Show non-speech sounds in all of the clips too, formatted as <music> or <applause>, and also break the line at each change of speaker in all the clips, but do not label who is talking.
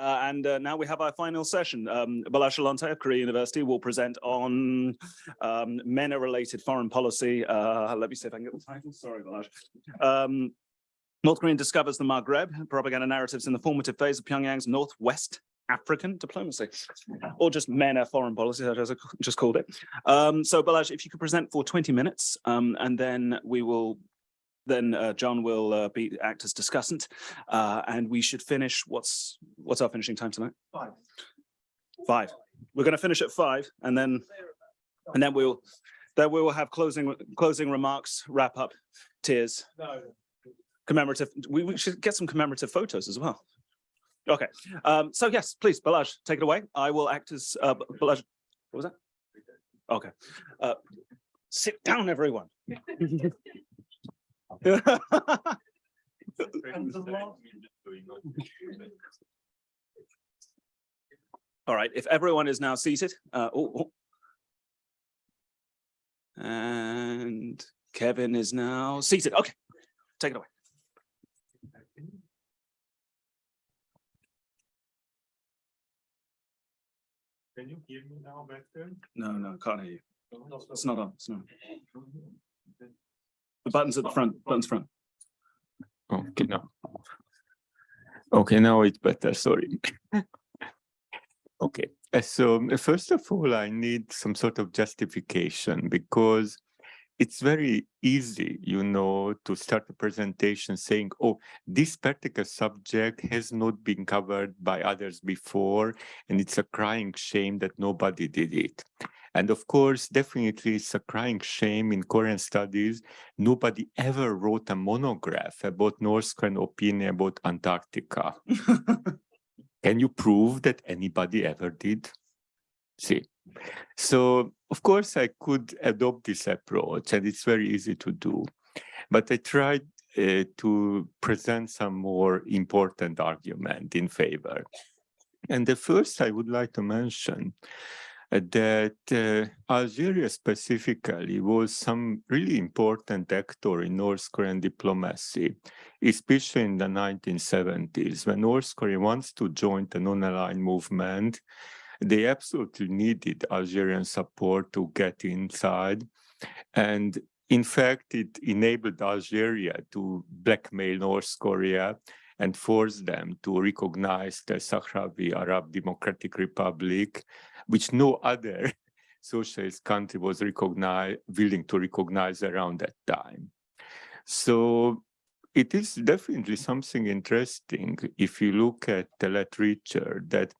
uh, and uh, now we have our final session. Um, Balazs of Korea University will present on um, MENA-related foreign policy. Uh, let me see if I can get the title. Sorry, Balazs. Um, North Korea discovers the Maghreb, propaganda narratives in the formative phase of Pyongyang's Northwest African diplomacy, or just MENA foreign policy, as I just called it. Um, so Balazs, if you could present for 20 minutes, um, and then we will then uh, John will uh, be act as discussant, uh, and we should finish. What's what's our finishing time tonight?
Five.
Five. We're going to finish at five, and then and then we'll then we will have closing closing remarks, wrap up, tears,
No.
commemorative. We, we should get some commemorative photos as well. Okay. Um, so yes, please, Balazs, take it away. I will act as uh, Balazs. What was that? Okay. Uh, sit down, everyone. <laughs> <laughs> All right, if everyone is now seated, uh, oh, oh. and Kevin is now seated. Okay, take it away.
Can you hear me now better?
No, no, can't hear you. It's not on. It's not. The buttons at the front. Buttons front.
Okay, now. Okay, now it's better, sorry. <laughs> Okay, so uh, first of all, I need some sort of justification because it's very easy, you know, to start a presentation saying, oh, this particular subject has not been covered by others before, and it's a crying shame that nobody did it. And of course, definitely it's a crying shame in Korean studies. Nobody ever wrote a monograph about North Korean opinion about Antarctica. <laughs> Can you prove that anybody ever did? See, so of course I could adopt this approach and it's very easy to do, but I tried uh, to present some more important argument in favor. And the first I would like to mention that uh, Algeria specifically was some really important actor in North Korean diplomacy, especially in the 1970s when North Korea wants to join the non-aligned movement. They absolutely needed Algerian support to get inside. And in fact, it enabled Algeria to blackmail North Korea and force them to recognize the Sahrawi Arab Democratic Republic which no other <laughs> socialist country was willing to recognize around that time. So it is definitely something interesting if you look at the literature that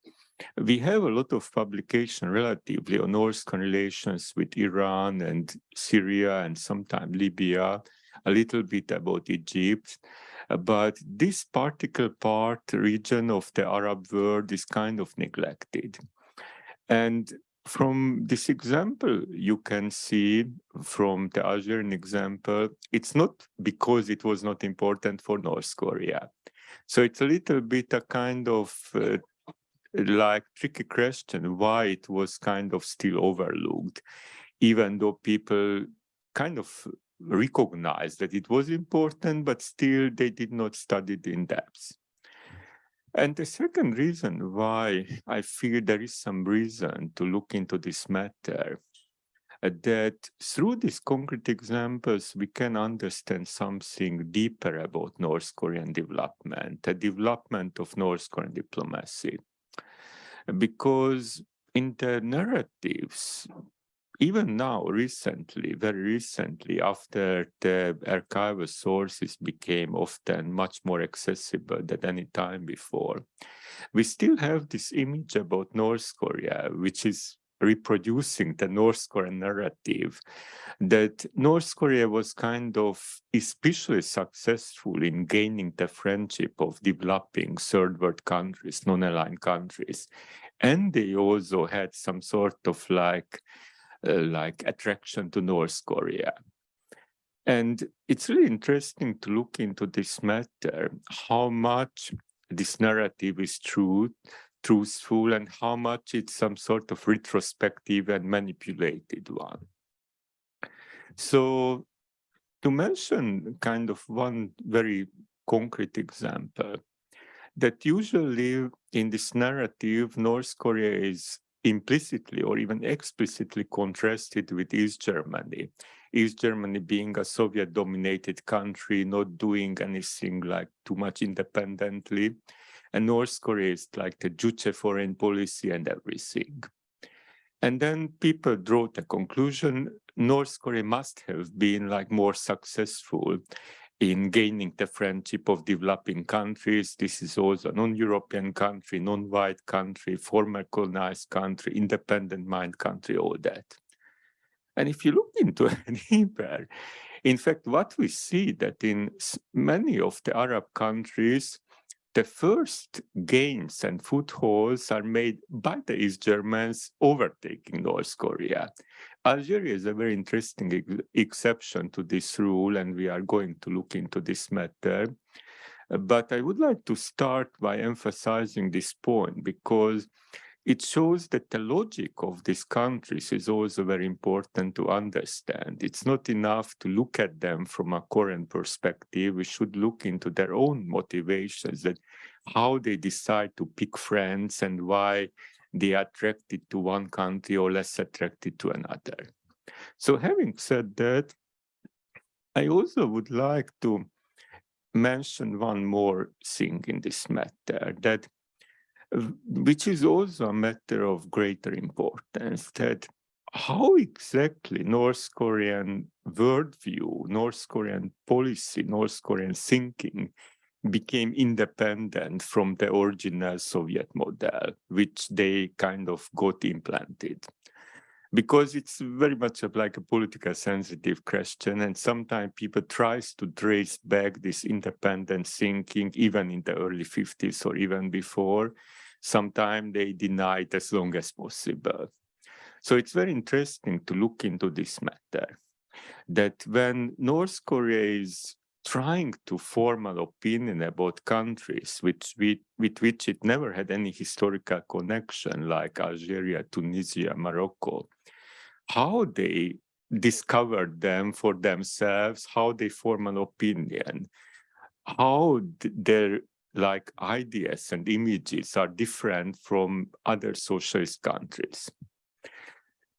we have a lot of publication relatively on North Korean relations with Iran and Syria and sometimes Libya, a little bit about Egypt. But this particular part, region of the Arab world is kind of neglected. And from this example, you can see from the Algerian example, it's not because it was not important for North Korea. So it's a little bit a kind of uh, like tricky question why it was kind of still overlooked, even though people kind of recognized that it was important, but still they did not study it in depth. And the second reason why I feel there is some reason to look into this matter, uh, that through these concrete examples, we can understand something deeper about North Korean development, the development of North Korean diplomacy. Because in the narratives, even now, recently, very recently, after the archival sources became often much more accessible than any time before, we still have this image about North Korea, which is reproducing the North Korean narrative that North Korea was kind of especially successful in gaining the friendship of developing third world countries, non-aligned countries. And they also had some sort of like Uh, like attraction to North Korea. And it's really interesting to look into this matter, how much this narrative is true, truthful, and how much it's some sort of retrospective and manipulated one. So to mention kind of one very concrete example, that usually in this narrative, North Korea is implicitly or even explicitly contrasted with East Germany. East Germany being a Soviet dominated country, not doing anything like too much independently. And North Korea is like the Juche foreign policy and everything. And then people draw the conclusion North Korea must have been like more successful in gaining the friendship of developing countries. This is also a non-European country, non-white country, former colonized country, independent mind country, all that. And if you look into <laughs> deeper, in fact, what we see that in many of the Arab countries, the first gains and footholds are made by the East Germans overtaking North Korea. Algeria is a very interesting ex exception to this rule, and we are going to look into this matter. But I would like to start by emphasizing this point because it shows that the logic of these countries is also very important to understand. It's not enough to look at them from a current perspective. We should look into their own motivations, that how they decide to pick friends and why they are attracted to one country or less attracted to another. So having said that, I also would like to mention one more thing in this matter, that which is also a matter of greater importance that how exactly North Korean worldview, North Korean policy, North Korean thinking became independent from the original Soviet model, which they kind of got implanted. Because it's very much like a political sensitive question, and sometimes people tries to trace back this independent thinking, even in the early 50s or even before, sometimes they deny it as long as possible. So it's very interesting to look into this matter, that when North Korea is trying to form an opinion about countries which we, with which it never had any historical connection, like Algeria, Tunisia, Morocco, how they discovered them for themselves, how they form an opinion, how their like ideas and images are different from other socialist countries.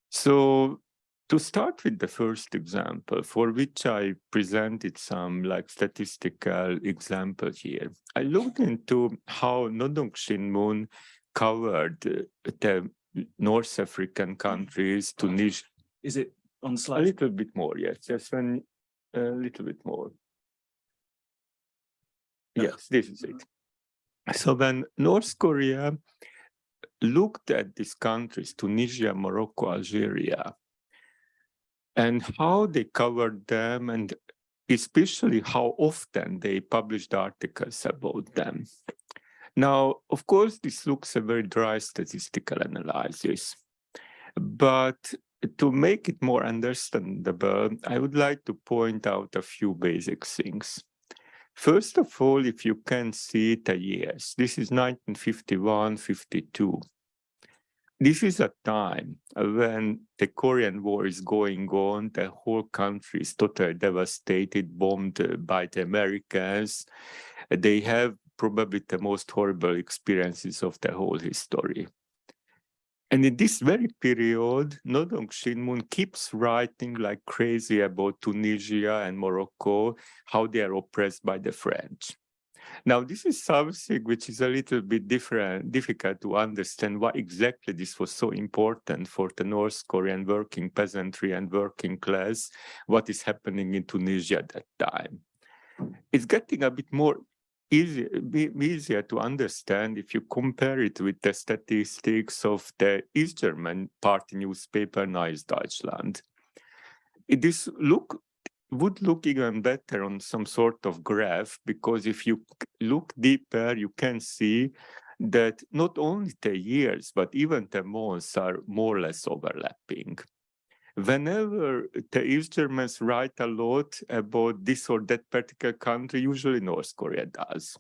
So to start with the first example, for which I presented some like statistical example here, I looked into how Nodong Shinmun covered the North African countries, Tunisia.
Is it on slide?
A little bit more, yes, just one, a little bit more. Yes, this is it. So when North Korea looked at these countries, Tunisia, Morocco, Algeria, and how they covered them and especially how often they published articles about them. Now, of course, this looks a very dry statistical analysis, but to make it more understandable, I would like to point out a few basic things. First of all, if you can see the uh, years, this is 1951, 52. This is a time when the Korean War is going on, the whole country is totally devastated, bombed by the Americans. They have probably the most horrible experiences of the whole history. And in this very period, Nodong Shinmun keeps writing like crazy about Tunisia and Morocco, how they are oppressed by the French. Now, this is something which is a little bit different, difficult to understand why exactly this was so important for the North Korean working peasantry and working class, what is happening in Tunisia at that time. It's getting a bit more easy, be easier to understand if you compare it with the statistics of the East German party newspaper Neues Deutschland. This look would look even better on some sort of graph because if you look deeper, you can see that not only the years, but even the months are more or less overlapping whenever the East Germans write a lot about this or that particular country, usually North Korea does.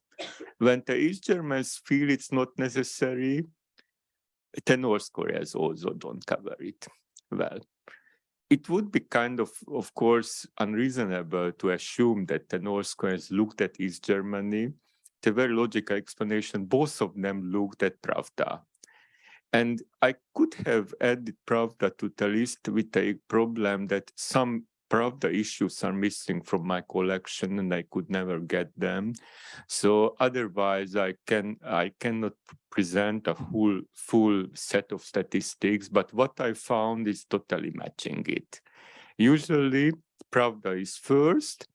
When the East Germans feel it's not necessary, the North Koreans also don't cover it well. It would be kind of, of course, unreasonable to assume that the North Koreans looked at East Germany a very logical explanation. Both of them looked at Pravda. And I could have added Pravda to the list with a problem that some Pravda issues are missing from my collection and I could never get them. So otherwise I can I cannot present a full full set of statistics, but what I found is totally matching it. Usually Pravda is first,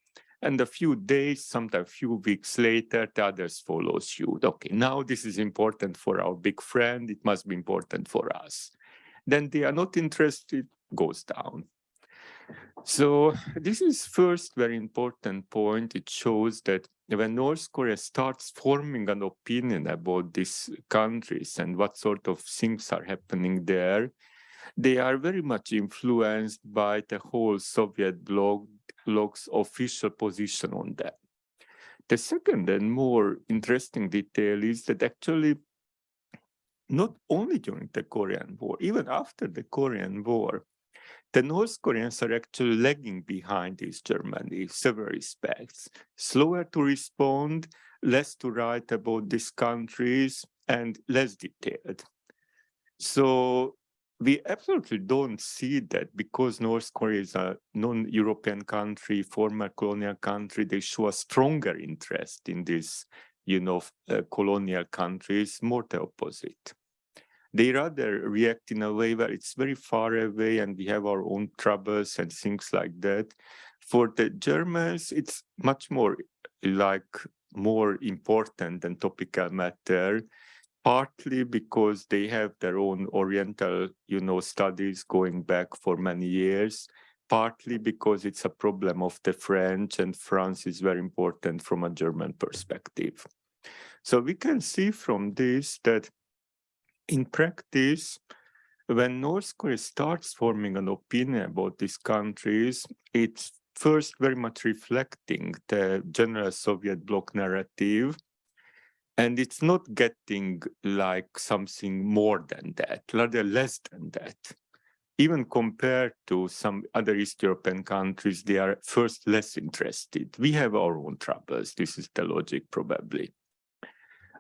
and a few days, sometimes a few weeks later, the others follow suit. Okay, now this is important for our big friend, it must be important for us. Then they are not interested, goes down. So this is first very important point. It shows that when North Korea starts forming an opinion about these countries and what sort of things are happening there, they are very much influenced by the whole Soviet bloc, bloc's official position on that. The second and more interesting detail is that actually not only during the Korean War, even after the Korean War, the North Koreans are actually lagging behind East Germany in several respects, slower to respond, less to write about these countries, and less detailed. So we absolutely don't see that because North Korea is a non-European country, former colonial country, they show a stronger interest in these, you know, uh, colonial countries, more the opposite. They rather react in a way where it's very far away and we have our own troubles and things like that. For the Germans, it's much more like more important and topical matter partly because they have their own oriental you know studies going back for many years partly because it's a problem of the french and france is very important from a german perspective. So we can see from this that in practice when north korea starts forming an opinion about these countries it's first very much reflecting the general soviet bloc narrative and it's not getting like something more than that, rather less than that. Even compared to some other East European countries, they are first less interested. We have our own troubles. This is the logic probably.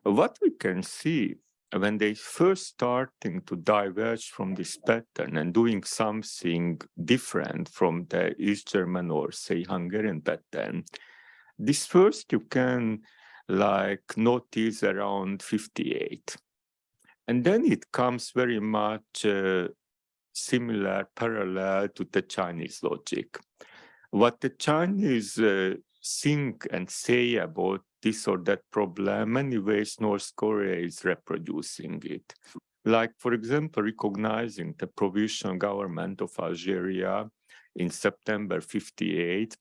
What we can see when they first starting to diverge from this pattern and doing something different from the East German or say Hungarian pattern, this first you can like notice around 58. And then it comes very much uh, similar, parallel to the Chinese logic. What the Chinese uh, think and say about this or that problem, many ways North Korea is reproducing it. Like, for example, recognizing the provisional government of Algeria in September 58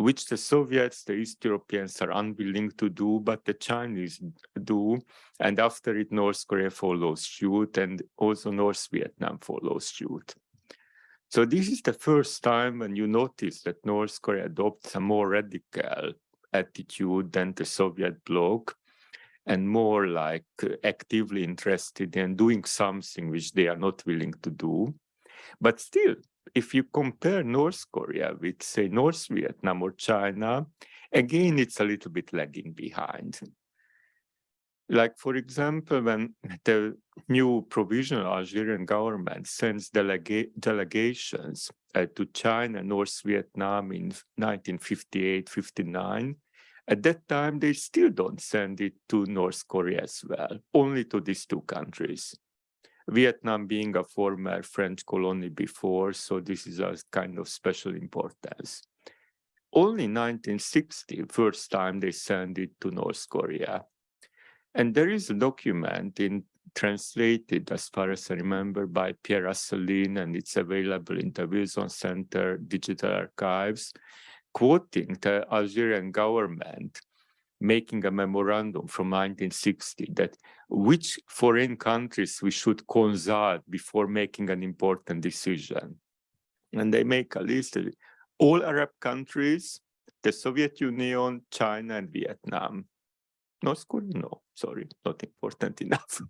which the Soviets, the East Europeans are unwilling to do, but the Chinese do. And after it, North Korea follows suit and also North Vietnam follows suit. So this is the first time when you notice that North Korea adopts a more radical attitude than the Soviet bloc and more like actively interested in doing something which they are not willing to do. But still, if you compare North Korea with, say, North Vietnam or China, again, it's a little bit lagging behind. Like, for example, when the new provisional Algerian government sends delega delegations uh, to China, North Vietnam in 1958-59, at that time, they still don't send it to North Korea as well, only to these two countries. Vietnam being a former French colony before, so this is a kind of special importance. Only 1960, first time they sent it to North Korea. And there is a document in translated, as far as I remember, by Pierre Asselin, and it's available in the Wilson Center Digital Archives, quoting the Algerian government making a memorandum from 1960 that which foreign countries we should consult before making an important decision. And they make a list of all Arab countries, the Soviet Union, China, and Vietnam. North Korea, no, sorry, not important <laughs> enough.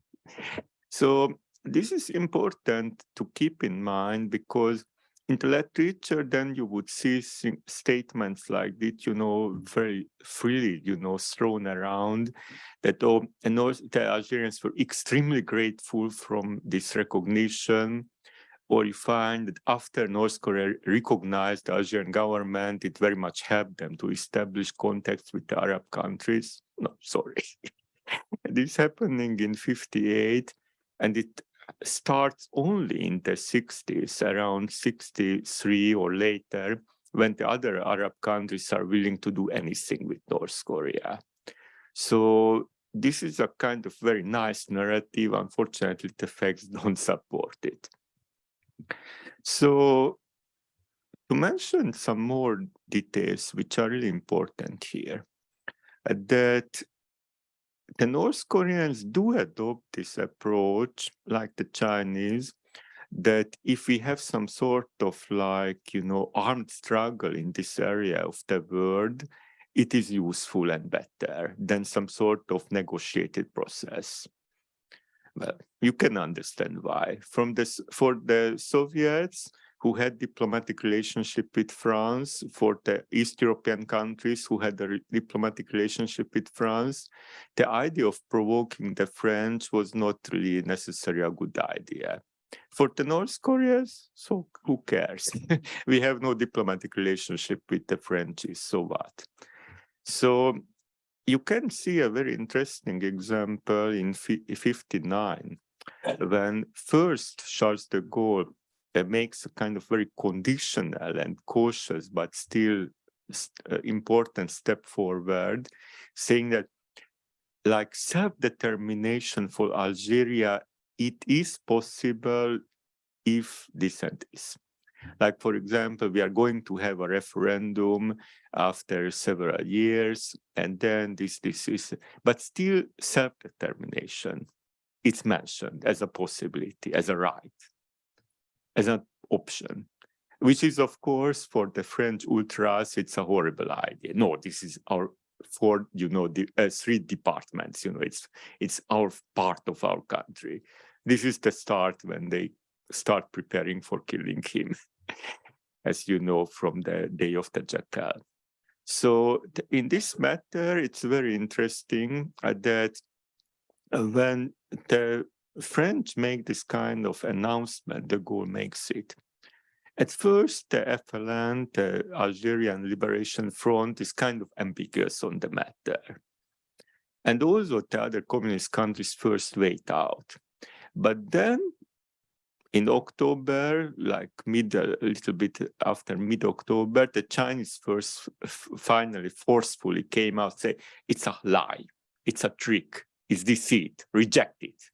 so this is important to keep in mind because in the literature, then you would see statements like this, you know, very freely, you know, thrown around that oh, and also the Algerians were extremely grateful from this recognition. Or you find that after North Korea recognized the Algerian government, it very much helped them to establish contacts with the Arab countries. No, sorry. <laughs> this happening in 58 and it starts only in the 60s, around 63 or later, when the other Arab countries are willing to do anything with North Korea. So this is a kind of very nice narrative. Unfortunately, the facts <laughs> don't support it. So to mention some more details, which are really important here, that the North Koreans do adopt this approach, like the Chinese, that if we have some sort of like, you know, armed struggle in this area of the world, it is useful and better than some sort of negotiated process. Well, you can understand why. From this, for the Soviets, who had diplomatic relationship with France, for the East European countries who had a diplomatic relationship with France, the idea of provoking the French was not really necessarily a good idea. For the North Koreans, so who cares? <laughs> we have no diplomatic relationship with the Frenchies, so what? So you can see a very interesting example in 59 when first Charles de Gaulle uh, makes a kind of very conditional and cautious but still s- uh, important step forward saying that like self-determination for Algeria it is possible if this is. like for example we are going to have a referendum after several years and then this this is but still self-determination it's mentioned as a possibility as a right as an option which is of course for the french ultras it's a horrible idea. No this is our for you know the uh, three departments you know it's it's our part of our country. This is the start when they start preparing for killing him <laughs> as you know from the day of the jackal. So in this matter it's very interesting uh, that uh, when the French make this kind of announcement, de Gaulle makes it. At first, the FLN, the Algerian Liberation Front, is kind of ambiguous on the matter. And also the other communist countries first wait out. But then in October, like mid, a little bit after mid-October, the Chinese first finally forcefully came out say, it's a lie, it's a trick, it's deceit, reject it.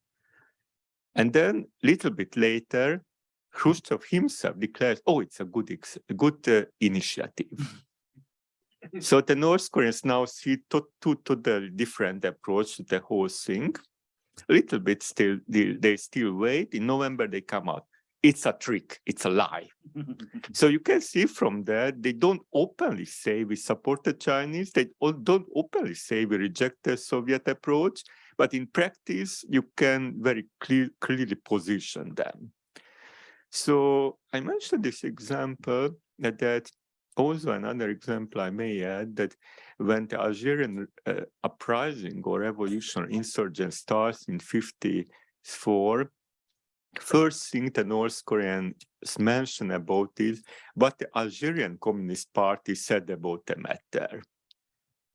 And then a little bit later, Khrushchev himself declares, oh, it's a good, ex- a good uh, initiative. <laughs> so the North Koreans now see to, two totally different approach to the whole thing. A little bit still, they, they still wait. In November, they come out. It's a trick. It's a lie. <laughs> So you can see from that, they don't openly say we support the Chinese. They don't openly say we reject the Soviet approach. But in practice, you can very clear, clearly position them. So I mentioned this example that, that also another example I may add that when the Algerian uh, uprising or revolution or insurgence starts in 54, first thing the North Koreans mention about is what the Algerian Communist Party said about the matter.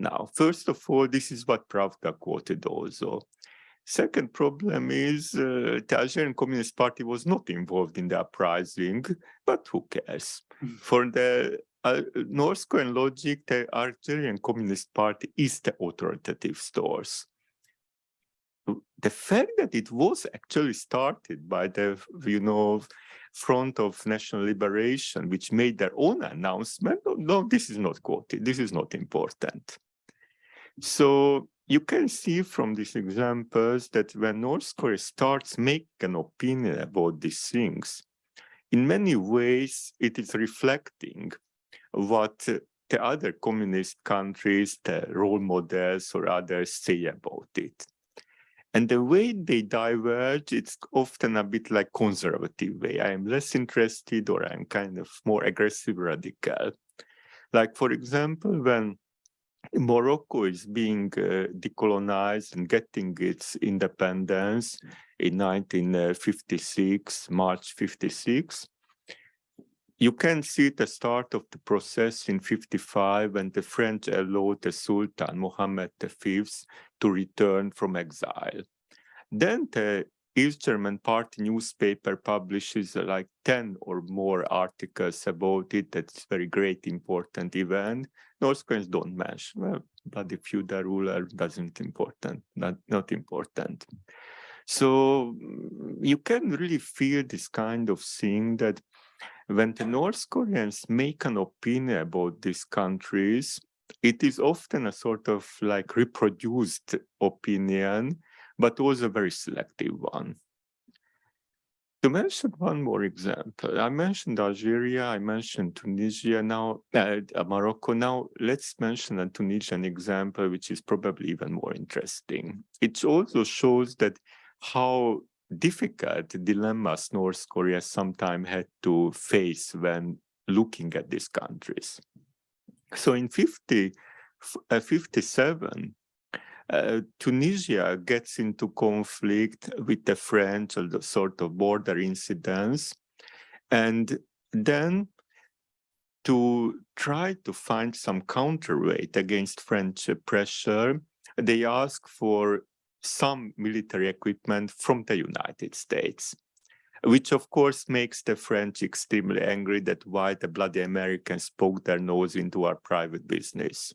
Now, first of all, this is what Pravda quoted also. Second problem is uh, the Algerian Communist Party was not involved in the uprising, but who cares?
Mm.
For the uh, North Korean logic, the Algerian Communist Party is the authoritative source. The fact that it was actually started by the, you know, Front of National Liberation, which made their own announcement, no, no, this is not quoted, this is not important. So you can see from these examples that when North Korea starts make an opinion about these things, in many ways it is reflecting what the other communist countries, the role models or others say about it. And the way they diverge, it's often a bit like conservative way. I am less interested or I'm kind of more aggressive radical. Like, for example, when Morocco is being uh, decolonized and getting its independence in 1956, March 56, you can see the start of the process in 55 when the French allowed the Sultan Mohammed V to return from exile. Then the East German party newspaper publishes uh, like 10 or more articles about it. That's very great, important event. North Koreans don't mention, well, bloody feudal ruler doesn't important, not, not important. So mm, you can really feel this kind of thing that when the North Koreans make an opinion about these countries, it is often a sort of like reproduced opinion, but also a very selective one. To mention one more example, I mentioned Algeria, I mentioned Tunisia, now uh, Morocco. Now let's mention a Tunisian example, which is probably even more interesting. It also shows that how difficult dilemmas North Korea sometimes had to face when looking at these countries. So in 50, uh, 57, uh, Tunisia gets into conflict with the French, or the sort of border incidents. And then to try to find some counterweight against French pressure, they ask for some military equipment from the United States, which of course makes the French extremely angry that why the bloody Americans poke their nose into our private business.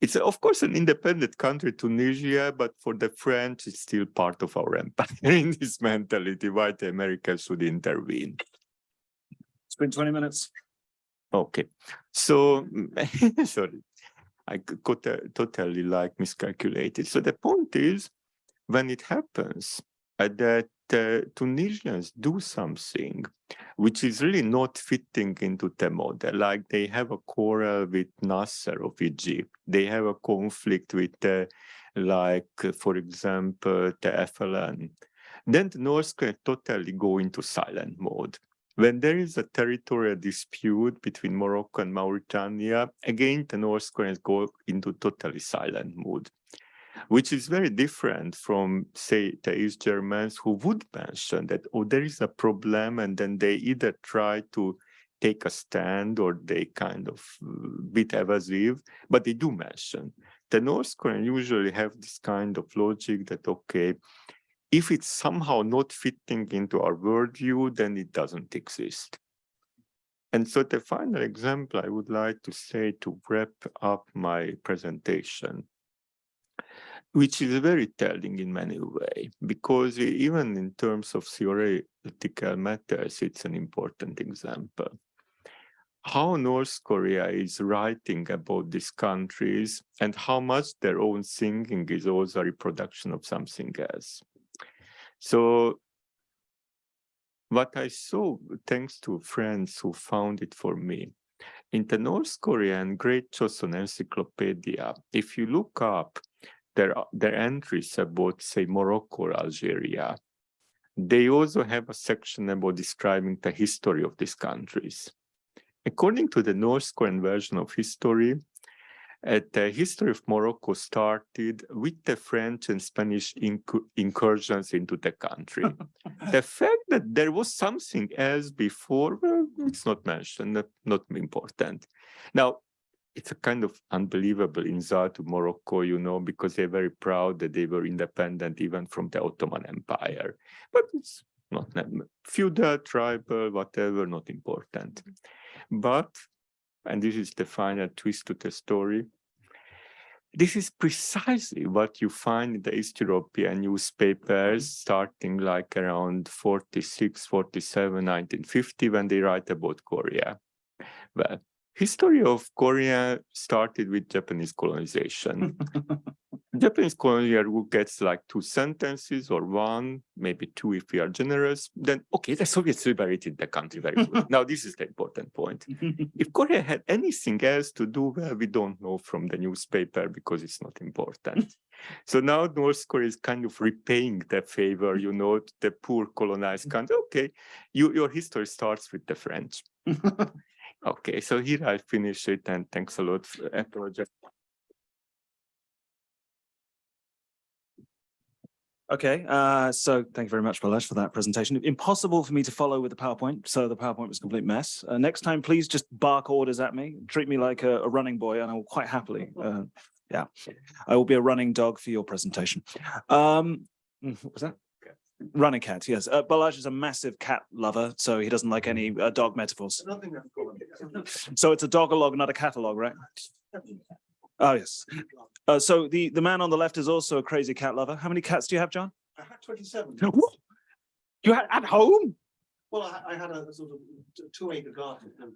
It's of course an independent country, Tunisia, but for the French, it's still part of our <laughs> empire in this mentality, why the Americans should intervene.
It's been twenty minutes.
Okay, so <laughs> sorry. I got totally like miscalculated. So the point is, when it happens uh, that uh, Tunisians do something which is really not fitting into the model, like they have a quarrel with Nasser of Egypt, they have a conflict with, like, for example, the FLN, then the North Korea totally go into silent mode. When there is a territorial dispute between Morocco and Mauritania, again, the North Koreans go into totally silent mode, which is very different from, say, the East Germans who would mention that, oh, there is a problem, and then they either try to take a stand or they kind of uh, bit evasive, but they do mention. The North Koreans usually have this kind of logic that, okay, if it's somehow not fitting into our worldview, then it doesn't exist. And so the final example I would like to say to wrap up my presentation, which is very telling in many ways, because even in terms of theoretical matters, it's an important example. How North Korea is writing about these countries and how much their own thinking is also a reproduction of something else. So what I saw, thanks to friends who found it for me, in the North Korean Great Joseon Encyclopedia, if you look up their, their entries about, say, Morocco or Algeria, they also have a section about describing the history of these countries. According to the North Korean version of history, uh, the history of Morocco started with the French and Spanish inc incursions into the country. <laughs> the fact that there was something else before, well, it's not mentioned, not important. Now, it's a kind of unbelievable insult to Morocco, you know, because they're very proud that they were independent even from the Ottoman Empire. But it's not feudal, tribal, whatever, not important. Mm-hmm. But, and this is the final twist to the story, this is precisely what you find in the East European newspapers mm-hmm. starting like around 46, 47, 1950 when they write about Korea. Well, history of Korea started with Japanese colonization. <laughs> Japanese colonial who gets like two sentences or one, maybe two if we are generous, then okay, the Soviets liberated the country very well. <laughs> now this is the important point. <laughs> if Korea had anything else to do, well, we don't know from the newspaper because it's not important. So now North Korea is kind of repaying the favor, you know, the poor colonized mm. country. Okay, you, your history starts with the French. Okay, so here I finish it and thanks a lot. for- I apologize.
Okay, uh, so thank you very much, Balazs, for that presentation. Impossible for me to follow with the PowerPoint, so the PowerPoint was a complete mess. Uh, next time, please just bark orders at me, treat me like a, a running boy, and I will quite happily, uh, yeah, I will be a running dog for your presentation. Um, mm, what was that? Running cat, yes. Uh, Balazs is a massive cat lover, so he doesn't like any uh, dog metaphors.
Nothing that's <laughs> going.
So it's a dog-a-log, not a catalog, right? Oh, yes. Uh, so the, the man on the left is also a crazy cat lover. How many cats do you have, John?
I had twenty-seven. <laughs> What?
You had at home?
Well, I, I had a sort of two acre garden. and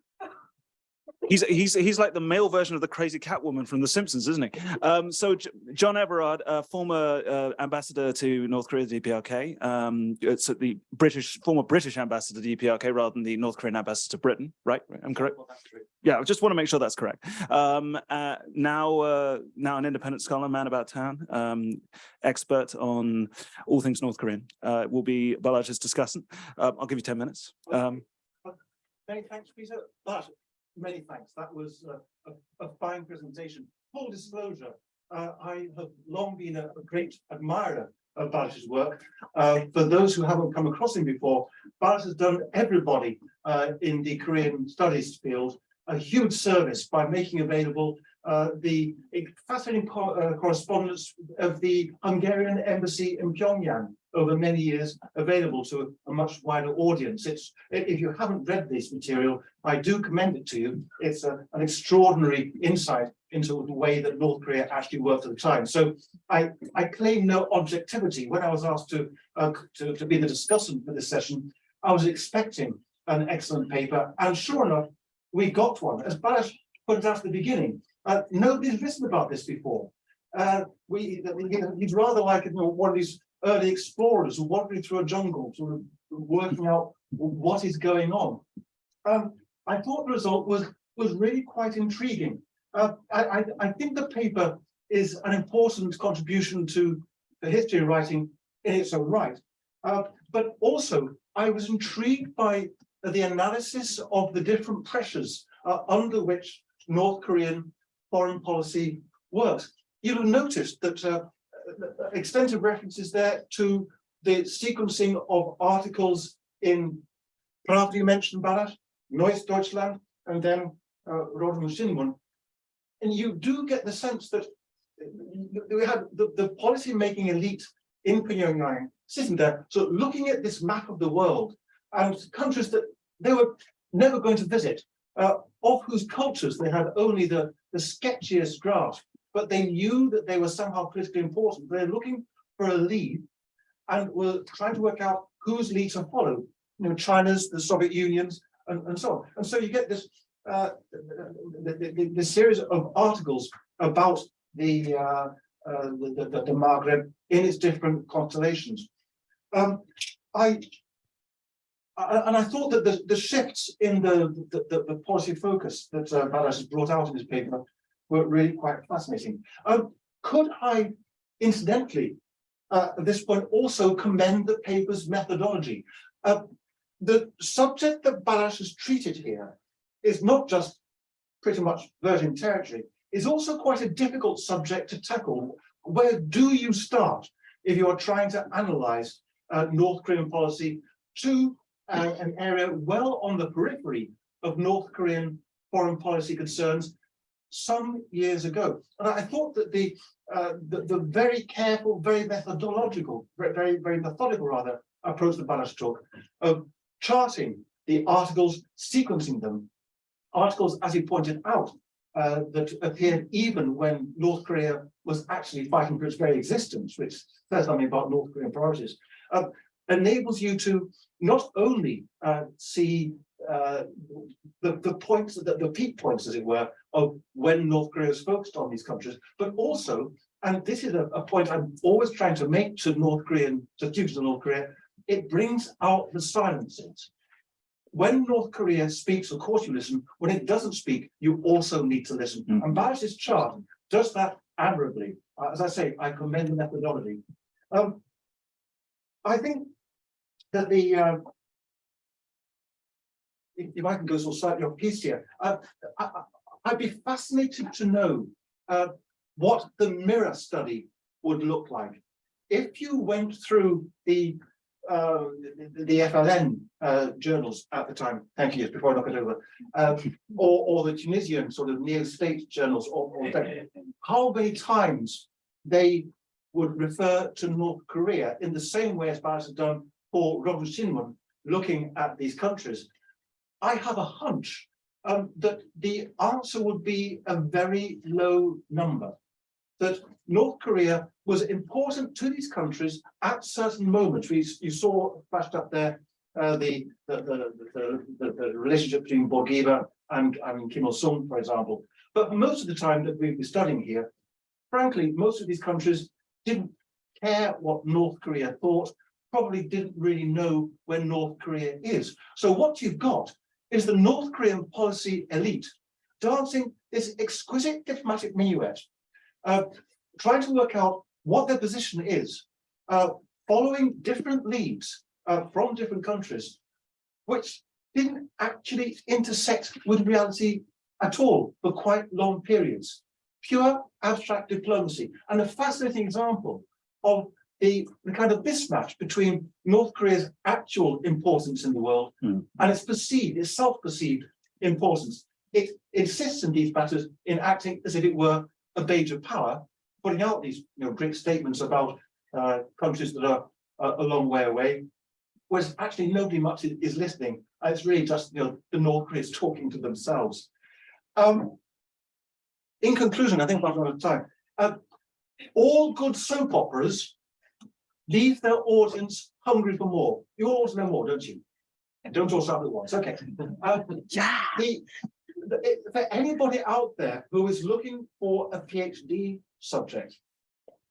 He's he's he's like the male version of the crazy cat woman from The Simpsons, isn't he? Um, so J- John Everard, uh, former uh, ambassador to North Korea, DPRK, um, it's the British former British ambassador to DPRK rather than the North Korean ambassador to Britain, right? I'm correct.
Well, that's true.
Yeah, I just want to make sure that's correct. Um, uh, now, uh, now an independent scholar, man about town, um, expert on all things North Korean, uh, will be Balazs' discussant. Um, I'll give you ten minutes. Um,
Many thanks, Peter, but many thanks. That was uh, a, a fine presentation. Full disclosure, uh, I have long been a, a great admirer of Balazs's work. Uh, for those who haven't come across him before, Balazs has done everybody uh, in the Korean studies field a huge service by making available uh, the fascinating co- uh, correspondence of the Hungarian embassy in Pyongyang over many years available to a much wider audience. It's, if you haven't read this material, I do commend it to you. It's a- an extraordinary insight into the way that North Korea actually worked at the time. So I, I claim no objectivity. When I was asked to, uh, to, to be the discussant for this session, I was expecting an excellent paper, and sure enough, we got one. As Balazs pointed out at the beginning, uh, nobody's written about this before. Uh, we, he's rather like you know, one of these early explorers wandering through a jungle, sort of working out what is going on. Um, I thought the result was was really quite intriguing. Uh, I, I, I think the paper is an important contribution to the history of writing in its own right. Uh, but also, I was intrigued by the analysis of the different pressures uh, under which North Korean foreign policy works. You'll have noticed that uh, extensive references there to the sequencing of articles in Pravda you mentioned Balazs, Neues Deutschland, and then uh, Shinmun. And you do get the sense that we had the, the policy making elite in Pyongyang sitting there, so looking at this map of the world and countries that they were never going to visit, uh, of whose cultures they had only the, the sketchiest grasp, but they knew that they were somehow politically important. They're looking for a lead and were trying to work out whose lead to follow, you know, China's, the Soviet Union's, and, and so on. And so you get this, uh, the, the, the, series of articles about the, uh, uh, the, the, the Maghreb in its different constellations. Um, I, and I thought that the, the shifts in the, the, policy focus that uh, Balazs has brought out in his paper were really quite fascinating. Um, could I incidentally, uh, at this point, also commend the paper's methodology? Uh, the subject that Balazs has treated here is not just pretty much virgin territory, is also quite a difficult subject to tackle. Where do you start if you are trying to analyze uh, North Korean policy to uh, an area well on the periphery of North Korean foreign policy concerns some years ago. And I thought that the, uh, the, the very careful, very methodological, very, very methodical rather, approach that Balazs took of charting the articles, sequencing them, articles, as he pointed out, uh, that appeared even when North Korea was actually fighting for its very existence, which says something about North Korean priorities, uh, enables you to not only uh, see uh, the, the points, the, the peak points, as it were, of when North Korea is focused on these countries, but also, and this is a, a point I'm always trying to make to North Korean, to students of North Korea, it brings out the silences. When North Korea speaks, of course you listen. When it doesn't speak, you also need to listen.
Mm.
And Balazs's chart does that admirably. Uh, As I say, I commend the methodology. Um, I think that the, uh, if, I can go of slightly off piece here, uh, I, I'd be fascinated to know, uh, what the mirror study would look like. If you went through the, uh, the, the FLN, uh, journals at the time, thank you, before I knock it over, uh, or, or the Tunisian sort of Neo-Destour journals, or, or how many times they would refer to North Korea in the same way as Balazs had done for Rodong Shinmun, looking at these countries. I have a hunch um, that the answer would be a very low number. That North Korea was important to these countries at certain moments. We, you saw flashed up there uh, the, the, the, the, relationship between Bourguiba and, and Kim Il-sung, for example. But most of the time that we've been studying here, frankly, most of these countries didn't care what North Korea thought, probably didn't really know where North Korea is. So what you've got is the North Korean policy elite dancing this exquisite diplomatic minuet, uh, trying to work out what their position is, uh, following different leads uh, from different countries, which didn't actually intersect with reality at all for quite long periods. Pure abstract diplomacy and a fascinating example of the, the kind of mismatch between North Korea's actual importance in the world
Hmm.
and its perceived, its self-perceived importance. It insists in these matters in acting as if it were a of power, putting out these you know great statements about uh, countries that are uh, a long way away, whereas actually nobody much is, is listening. And it's really just you know the North Koreans talking to themselves. Um, in conclusion, I think we're out of time. Uh, all good soap operas leave their audience hungry for more. You all want to know more, don't you? And Don't all start at once. Okay. Uh,
Yeah.
the, the- for anybody out there who is looking for a PhD subject,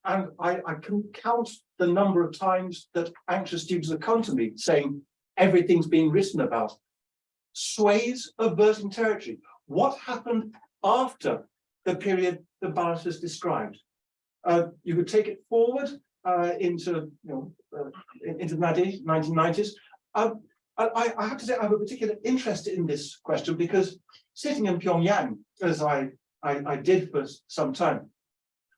and I, I can count the number of times that anxious students have come to me saying everything's being written about. Sways of virgin territory. What happened after the period the Balazs has described? Uh, you could take it forward uh, into, you know, uh, into the 90s, 1990s. Um, I, I- I have to say I have a particular interest in this question because sitting in Pyongyang, as I, I, I did for some time,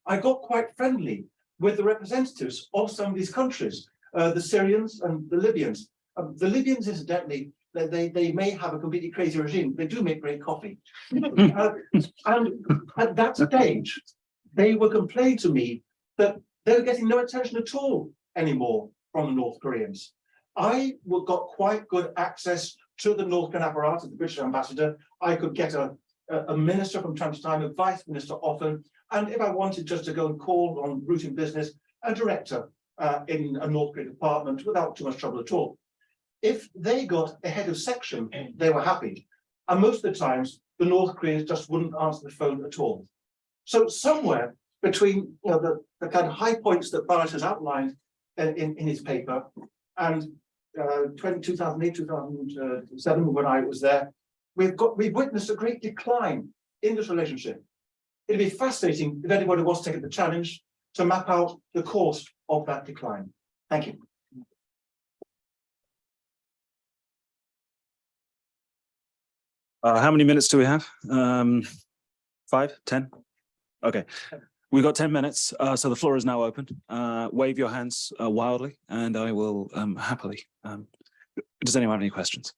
I got quite friendly with the representatives of some of these countries, uh, the Syrians and the Libyans. Um, the Libyans, incidentally, they, they, they may have a completely crazy regime. They do make great coffee. <laughs> Uh, and at that stage, they were complaining to me that they were getting no attention at all anymore from the North Koreans. I got quite good access to the North Korean apparatus, the British ambassador. I could get a, a, minister from time to time, a vice minister often, and if I wanted just to go and call on routine business, a director uh, in a North Korean department without too much trouble at all. If they got a head of section, they were happy. And most of the times, the North Koreans just wouldn't answer the phone at all. So somewhere between you know, the, the kind of high points that Balazs has outlined in, in, his paper and uh, 20, 2008, 2007, when I was there, we've got, we've witnessed a great decline in this relationship. It'd be fascinating if anybody to take the challenge to map out the course of that decline. Thank you.
Uh, how many minutes do we have? Um, five, ten? Okay, we've got ten minutes, uh, so the floor is now open. Uh, wave your hands uh, wildly and I will um, happily. Um, does anyone have any questions?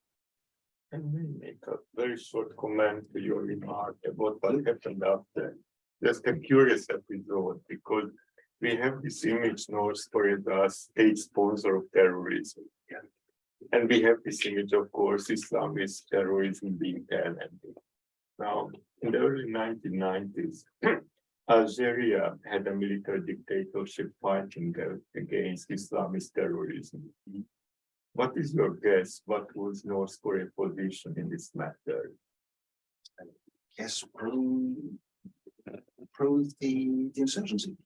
Can we make a very short comment to your remark about what happened after? Just a curious episode, because we have this image North Korea as state sponsor of terrorism. And we have this image, of course, Islamist terrorism being talented. Now, in the early nineteen nineties, <clears throat> Algeria had a military dictatorship fighting uh, against Islamist terrorism. What is your guess? What was North Korea's position in this matter?
Yes, pro, pro the, the insurgency.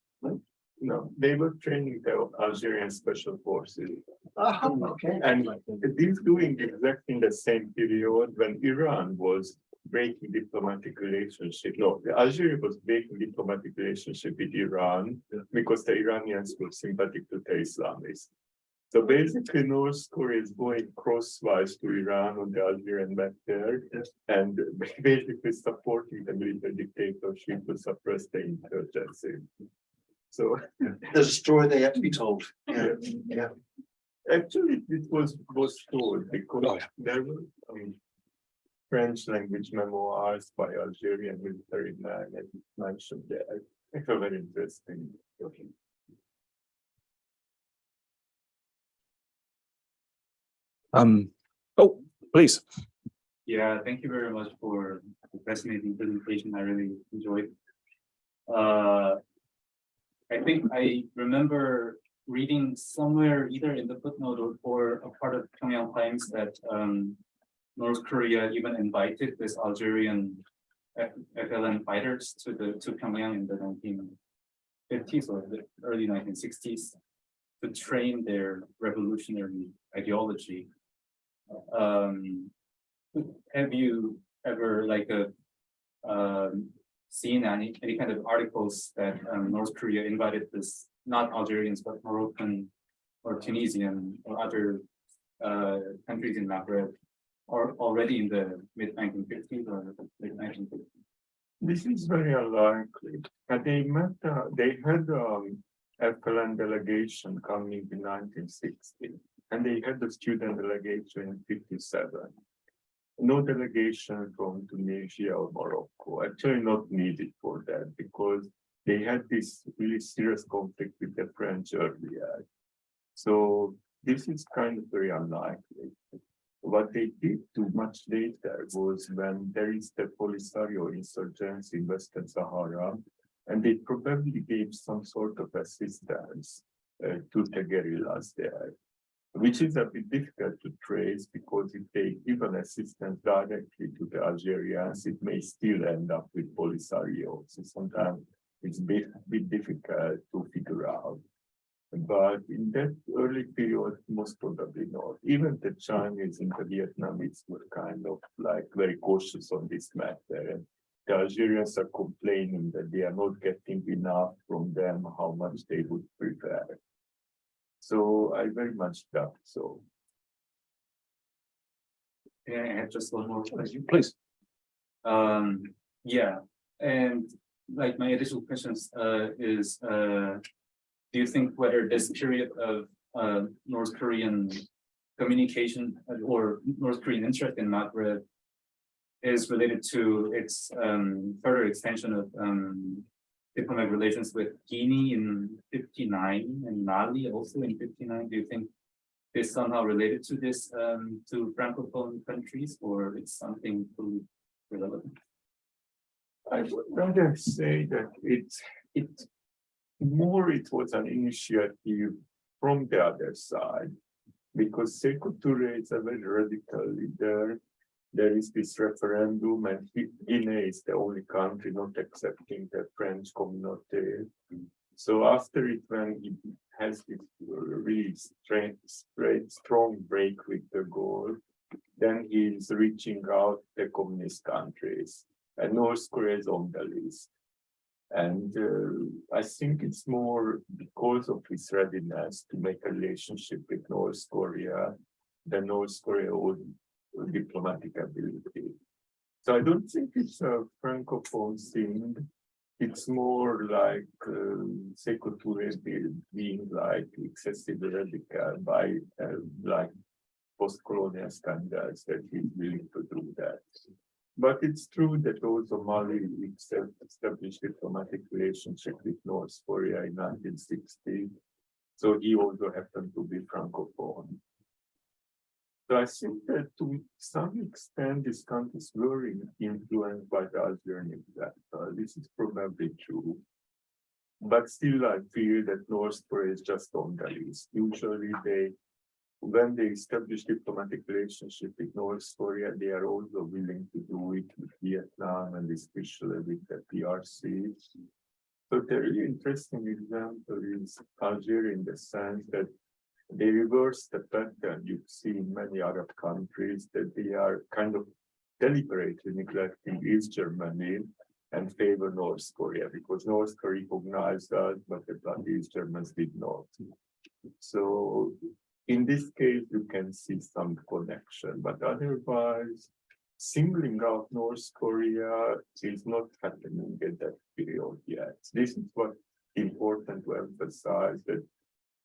No, they were training the Algerian special forces.
okay.
And this doing exactly in the same period when Iran was breaking diplomatic relationship. No, Algeria was breaking diplomatic relationship with Iran because the Iranians were sympathetic to the Islamists. So basically, North Korea is going crosswise to Iran on the Algerian matter and <laughs> basically supporting the military dictatorship to suppress the insurgency. So
There's a story they have to be told. Yeah, yeah.
Actually, it was was told because there were um, French language memoirs by Algerian military men and mentioned that. It's very interesting.
Um, oh, please.
Yeah, thank you very much for the fascinating presentation. I really enjoyed. Uh, I think I remember reading somewhere either in the footnote or, or a part of Pyongyang Times that um, North Korea even invited this Algerian FLN fighters to the to Pyongyang in the nineteen fifties or the early nineteen sixties to train their revolutionary ideology. Um, have you ever like a um seen any any kind of articles that um North Korea invited this not Algerians but Moroccan or Tunisian or other uh countries in Maghreb or already in the mid nineteen fifties or late nineteen fifties?
This is very unlikely. And they met, uh, they had um FLN delegation coming in nineteen sixty. And they had the student delegation in fifty-seven. No delegation from Tunisia or Morocco, actually not needed for that because they had this really serious conflict with the French earlier. So this is kind of very unlikely. What they did do much later was when there is the Polisario insurgency in Western Sahara, and they probably gave some sort of assistance uh, to the guerrillas there which is a bit difficult to trace because if they give an assistance directly to the Algerians, it may still end up with Polisario. So sometimes it's a bit, bit difficult to figure out. But in that early period, most probably not. Even the Chinese and the Vietnamese were kind of like very cautious on this matter. And the Algerians are complaining that they are not getting enough from them, how much they would prefer. So I very much doubt so.
Yeah, I have just one more question.
Please.
Um, yeah, and like my additional questions, uh, is, uh. Do you think whether this period of, uh, North Korean communication or North Korean interest in Maghreb? Is related to its, um, further extension of, um. Diplomatic relations with Guinea in fifty-nine and Mali also in fifty-nine, do you think? this somehow related to this, um, to Francophone countries, or it's something totally relevant?
I would rather say that it's, it, more it was an initiative from the other side. Because Touré is a very radical leader. There is this referendum and Gui- Guinea is the only country not accepting the French community. So after it, when he has this really straight, strong break with de Gaulle. Then he is reaching out the communist countries and North Korea is on the list. And uh, I think it's more because of his readiness to make a relationship with North Korea. than North Korea's own diplomatic ability. So I don't think it's a francophone thing. It's more like uh, Sekou Touré being like excessively radical by uh, like post-colonial standards that he's willing to do that. But it's true that also Mali established diplomatic relationship with North Korea in nineteen sixty. So he also happened to be francophone. So I think that to some extent, these countries were influenced by the Algerian example. This is probably true. But still, I feel that North Korea is just on the list. Usually they, when they establish diplomatic relationship with North Korea, they are also willing to do it with Vietnam and especially with the PRC. So the really interesting example is Algeria in the sense that they reverse the pattern you see in many Arab countries that they are kind of deliberately neglecting East Germany and favor North Korea because North Korea recognized that, but the East Germans did not. So in this case, you can see some connection, but otherwise, singling out North Korea is not happening at that period yet. This is what important to emphasize that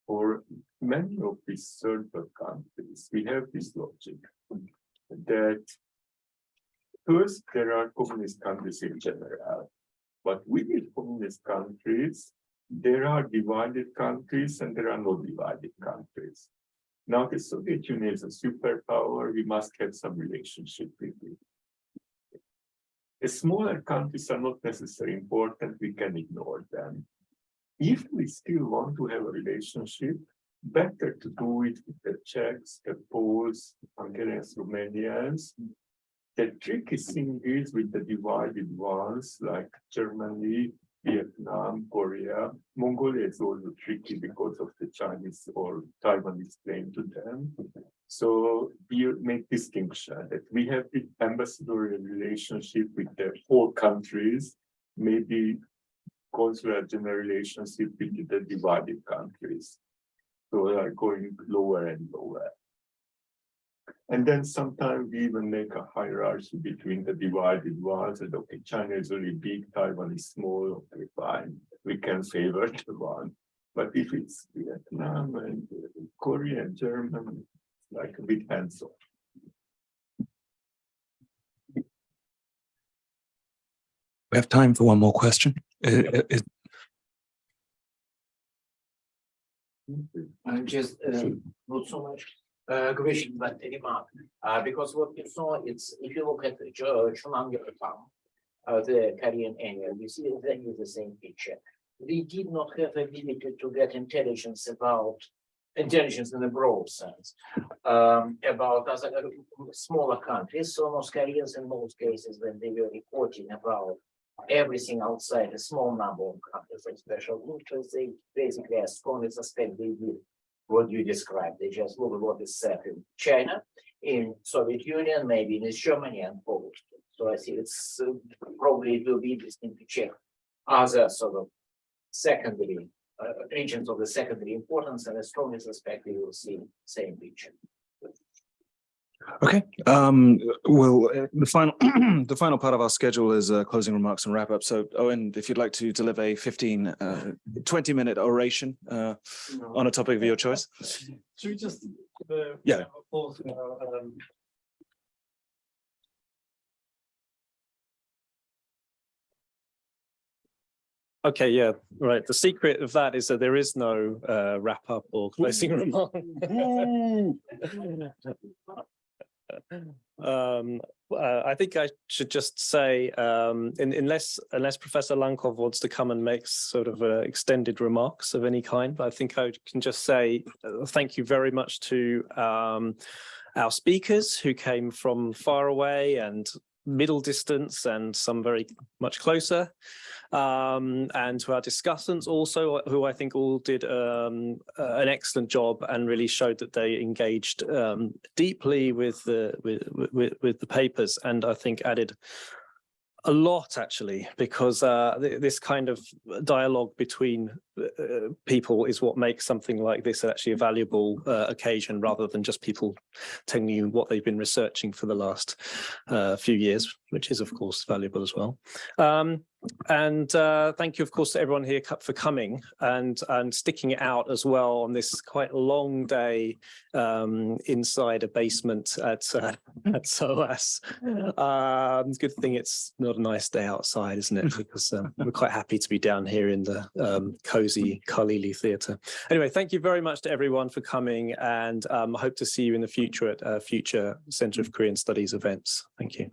for many of these third countries, we have this logic that first there are communist countries in general, but within communist countries, there are divided countries and there are no divided countries. Now the Soviet Union is a superpower, we must have some relationship with it. The smaller countries are not necessarily important, we can ignore them. If we still want to have a relationship, better to do it with the Czechs, the Poles, Hungarians, Romanians. The tricky thing is with the divided ones like Germany, Vietnam, Korea, Mongolia is also tricky because of the Chinese or Taiwanese claim to them. So we make distinction that we have the ambassadorial relationship with the four countries, maybe consular general relationship with the divided countries. So they are going lower and lower. And then sometimes we even make a hierarchy between the divided ones and okay, China is really big, Taiwan is small, okay, fine, we can favor <laughs> the one. But if it's Vietnam and Korea and Germany, it's like a bit hands off.
We have time for one more question. Uh, uh,
I'm just uh, not so much uh, question, but remark. Uh, because what you saw, it's if you look at the uh, the Korean annual, you see exactly the same picture. We did not have ability to get intelligence about intelligence in a broad sense um, about other uh, smaller countries. So North Koreans in most cases, when they were reporting about everything outside a small number of countries special interest, they basically as strongly suspect they did what you described. They just look at what is said in China, in Soviet Union, maybe in Germany and Poland. So I see it's uh, probably it will be interesting to check other sort of secondary uh, regions of the secondary importance and I strongly suspect we will see same picture.
Okay, um, well, uh, the final, <clears throat> the final part of our schedule is uh, closing remarks and wrap up. So Owen, if you'd like to deliver a 15, uh, 20 minute oration uh, on a topic of your choice.
Should we just? uh,
Yeah.
pause, uh, um,
Okay, yeah, right. The secret of that is that there is no uh, wrap up or closing <laughs> remark. <laughs> <laughs> Um, uh, I think I should just say, um, in, unless unless Professor Lankov wants to come and make sort of uh, extended remarks of any kind, I think I can just say uh, thank you very much to um, our speakers who came from far away and middle distance and some very much closer. Um, and to our discussants also, who I think all did um, uh, an excellent job and really showed that they engaged um, deeply with the with, with with the papers, and I think added a lot actually, because uh, th this kind of dialogue between uh, people is what makes something like this actually a valuable uh, occasion rather than just people telling you what they've been researching for the last uh, few years, which is of course valuable as well. Um, and uh, thank you, of course, to everyone here for coming and and sticking it out as well on this quite long day um, inside a basement at uh, at SOAS. Um, good thing it's not a nice day outside, isn't it? Because um, <laughs> we're quite happy to be down here in the um, cozy Khalili Theatre. Anyway, thank you very much to everyone for coming, and um, I hope to see you in the future at uh, future Centre of Korean Studies events. Thank you.